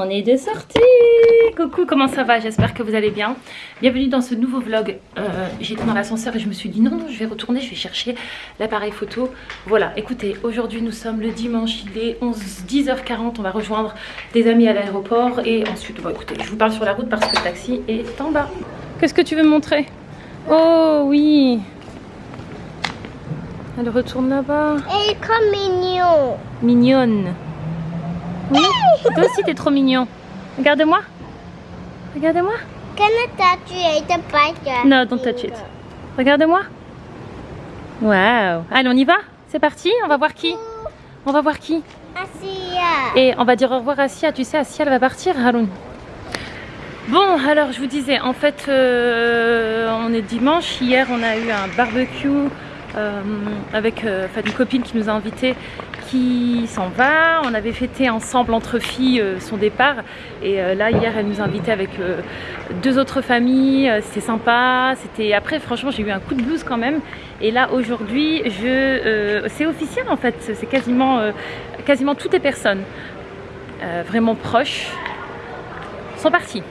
On est de sortie Coucou, comment ça va? J'espère que vous allez bien. Bienvenue dans ce nouveau vlog. Euh, J'étais dans l'ascenseur et je me suis dit non, non, je vais retourner, je vais chercher l'appareil photo. Voilà, écoutez, aujourd'hui nous sommes le dimanche, il est 11, 10h40, on va rejoindre des amis à l'aéroport et ensuite, bon écoutez, je vous parle sur la route parce que le taxi est en bas. Qu'est-ce que tu veux me montrer? Oh oui Elle retourne là-bas. Elle est comme mignon. Mignonne. Oui, toi aussi t'es trop mignon. Regarde-moi. Regarde-moi. T'as tué ta patte. Non, don't touch it. Regarde-moi. Waouh. Allez, on y va? C'est parti? On va voir qui? On va voir qui? Asia. Et on va dire au revoir à Sia. Tu sais, Asia, elle va partir, Haroun. Bon, alors je vous disais, en fait, euh, on est dimanche. Hier, on a eu un barbecue euh, avec euh, enfin, une copine qui nous a invités qui s'en va. On avait fêté ensemble entre filles euh, son départ. Et euh, là, hier, elle nous a invités avec euh, deux autres familles. C'était sympa. C'était Après, franchement, j'ai eu un coup de blues quand même. Et là, aujourd'hui, je... c'est officiel en fait. C'est quasiment, quasiment toutes les personnes vraiment proches sont parties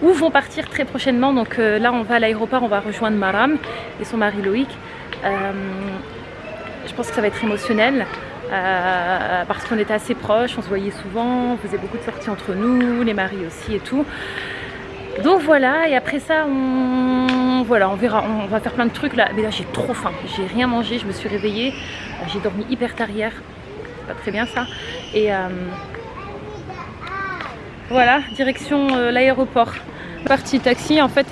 ou vont partir très prochainement. Donc là, on va à l'aéroport, on va rejoindre Maram et son mari Loïc. Je pense que ça va être émotionnel euh, parce qu'on était assez proches, on se voyait souvent, on faisait beaucoup de sorties entre nous, les maris aussi et tout. Donc voilà, et après ça, on, voilà, on verra, on va faire plein de trucs là. Mais là, j'ai trop faim, j'ai rien mangé, je me suis réveillée, Euh, j'ai dormi hyper tard hier, pas très bien ça. Et euh, voilà, direction euh, l'aéroport. Parti taxi, en fait.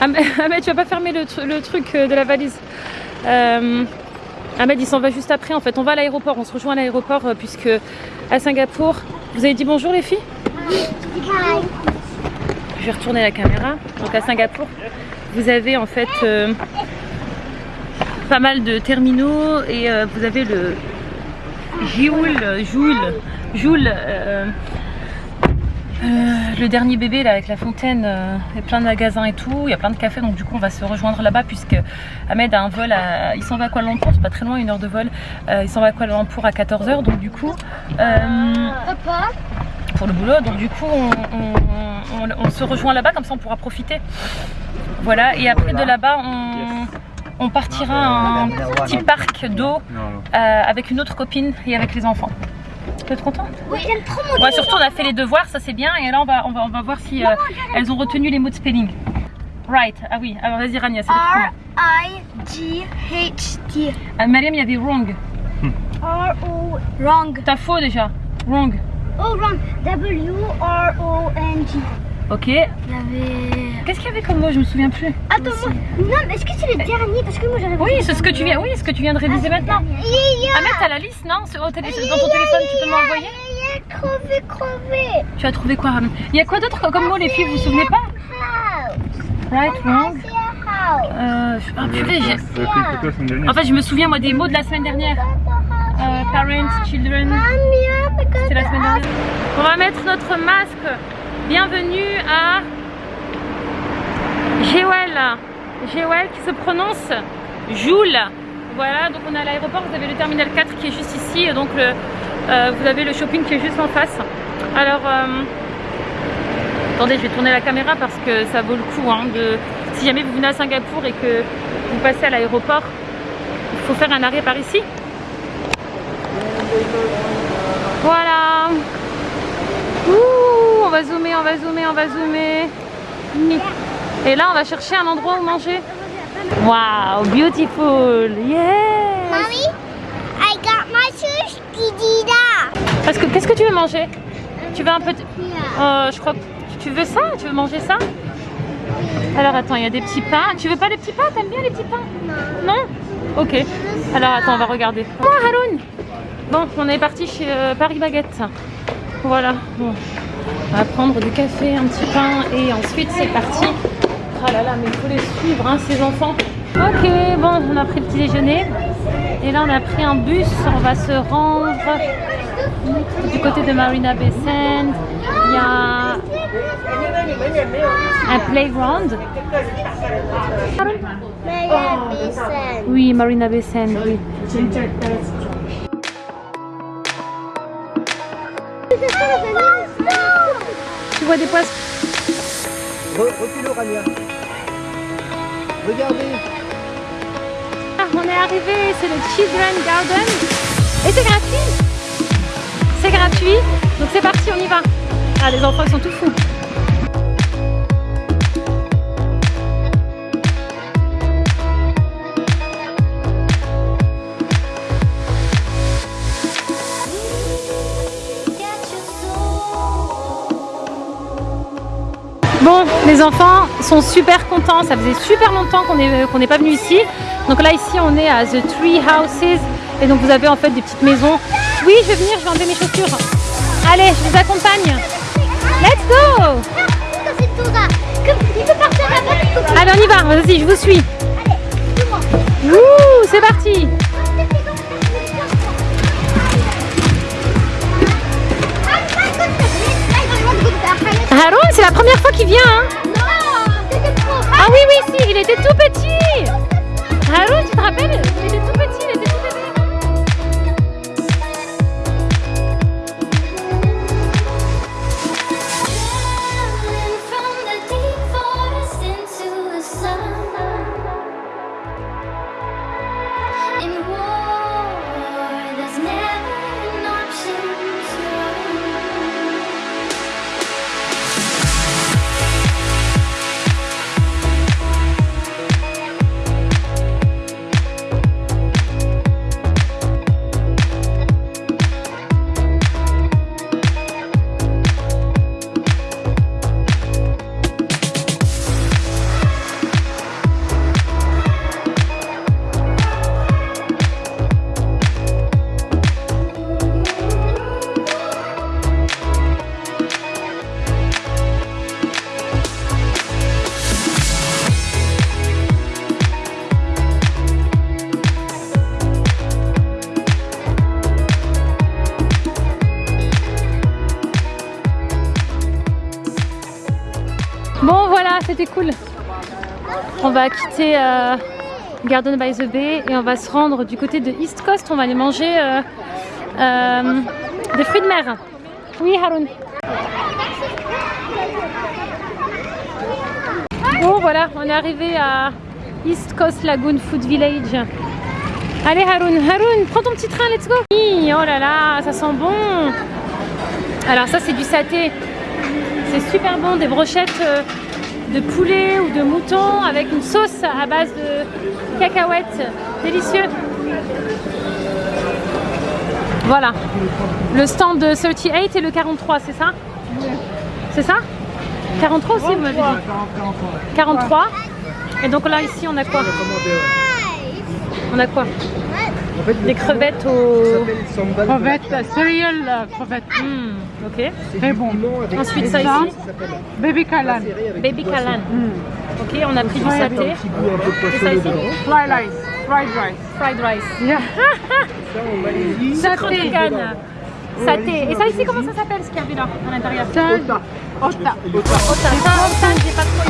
Ahmed, Ahmed, tu vas pas fermer le, tru- le truc de la valise. Ahmed, il s'en va juste après. En fait, on va à l'aéroport. On se rejoint à l'aéroport euh, puisque à Singapour. Vous avez dit bonjour les filles? Je vais retourner la caméra. Donc à Singapour, vous avez en fait euh, pas mal de terminaux et euh, vous avez le Joule, Joule, Joule, euh, le dernier bébé là avec la fontaine, euh, il y a plein de magasins et tout, il y a plein de cafés donc du coup on va se rejoindre là-bas puisque Ahmed a un vol, à, il s'en va à Kuala Lumpur, c'est pas très loin, une heure de vol, Euh, il s'en va à Kuala Lumpur à 14h donc du coup euh, Papa. pour le boulot. Donc du coup, on, on- on- on se rejoint là-bas, comme ça on pourra profiter. Voilà, et après de là-bas, on, on partira à un petit parc d'eau euh, avec une autre copine et avec les enfants. Tu es content Oui, j'aime trop mon Ouais, surtout on a fait les devoirs, ça c'est bien. Et là on va, on va, on va voir si euh, elles ont retenu les mots de spelling. Right, ah oui, alors vas-y Rania, c'est R-I-G-H-T. Ah, Mariam, il y avait wrong. R-O. Wrong. T'as faux déjà. Wrong. Oh, wrong. W-R-O-N-G. Ok. Il y avait. Qu'est-ce qu'il y avait comme mot Je me souviens plus. Attends, moi. Non, mais est-ce que c'est le dernier Parce que moi j'avais. Oui, c'est ce que tu viens, oui, ce que tu viens de réviser maintenant. Ah mais t'as la liste non Sur- au télé- Dans ton téléphone tu peux m'envoyer crevé, crevé. Tu as trouvé quoi Il y a quoi d'autre comme mot les filles vous vous souvenez pas. Right, wrong euh, je- ah, purée, j'ai-. En fait je me souviens moi des mots de la semaine dernière Euh, Parents, children C'est la semaine dernière On va mettre notre masque Bienvenue à Géwel Géwel qui se prononce Joule Voilà donc on est à l'aéroport Vous avez le terminal 4 qui est juste ici et donc euh, vous avez le shopping qui est juste en face Alors euh, Attendez, je vais tourner la caméra parce que ça vaut le coup. hein. Si jamais vous venez à Singapour et que vous passez à l'aéroport, il faut faire un arrêt par ici. Voilà. Ouh, on va zoomer, on va zoomer, on va zoomer. Et là, on va chercher un endroit où manger. Wow, beautiful. Yeah. Mommy, I got my Didida. Parce que qu'est-ce que tu veux manger? Tu veux un peu. Euh, je crois que tu veux ça? Tu veux manger ça? Alors attends, il y a des petits pains. Tu veux pas les petits pains? T'aimes bien les petits pains? Non Ok. Alors attends, on va regarder. Oh Haroun Bon, on est parti chez euh, Paris Baguette. Voilà. Bon. On va prendre du café, un petit pain et ensuite c'est parti. Oh là là, mais il faut les suivre, hein, ces enfants. Ok, bon, on a pris le petit déjeuner. Et là, on a pris un bus. On va se rendre du côté de Marina Bay Sands. Il y a un playground. Sen. Oui, Marina Bay Sands, oui. Tu vois des poissons? Regardez. Ah, on est arrivé, c'est le Children Garden. Et c'est gratuit. C'est gratuit. Donc c'est parti, on y va. Ah, les enfants ils sont tout fous. Les enfants sont super contents. Ça faisait super longtemps qu'on n'est n'est pas venu ici. Donc là, ici, on est à The Tree Houses. Et donc, vous avez en fait des petites maisons. Oui, je vais venir, je vais enlever mes chaussures. Allez, je vous accompagne. Let's go. Allez, on y va. Vas-y, je vous suis. Ouh, c'est parti. Qu'il vient. Hein ah oui, oui, si, il était tout petit. Haroun, tu te rappelles? Cool. On va quitter euh, Garden by the Bay et on va se rendre du côté de East Coast. On va aller manger euh, euh, des fruits de mer. Oui, Haroun. Bon, voilà, on est arrivé à East Coast Lagoon Food Village. Allez, Haroun, Haroun, prends ton petit train, let's go. Oui, Oh là là, ça sent bon. Alors, ça, c'est du saté. C'est super bon, des brochettes de poulet ou de mouton avec une sauce à base de cacahuètes. Délicieux. Voilà. Le stand de 38 et le 43, c'est ça? C'est ça? 43 aussi, vous m'avez dit 43. Et donc là, ici, on a quoi? On a quoi? Des crevettes au... Crevette, céréales, euh, crevette. Hmm, ok. Très bon. Ensuite, ça ici, Baby Kalan. baby kalan. Ok, on a pris du saté. Et ça ici. Fried rice. Fried rice. Fried rice. Yeah. Sucre de canne. Saté. Et ça ici, comment ça s'appelle ce qu'il y a vu là, à l'intérieur Ota. Ota. Ota. Ça, ça, j'ai pas trop aimé. C'est vrai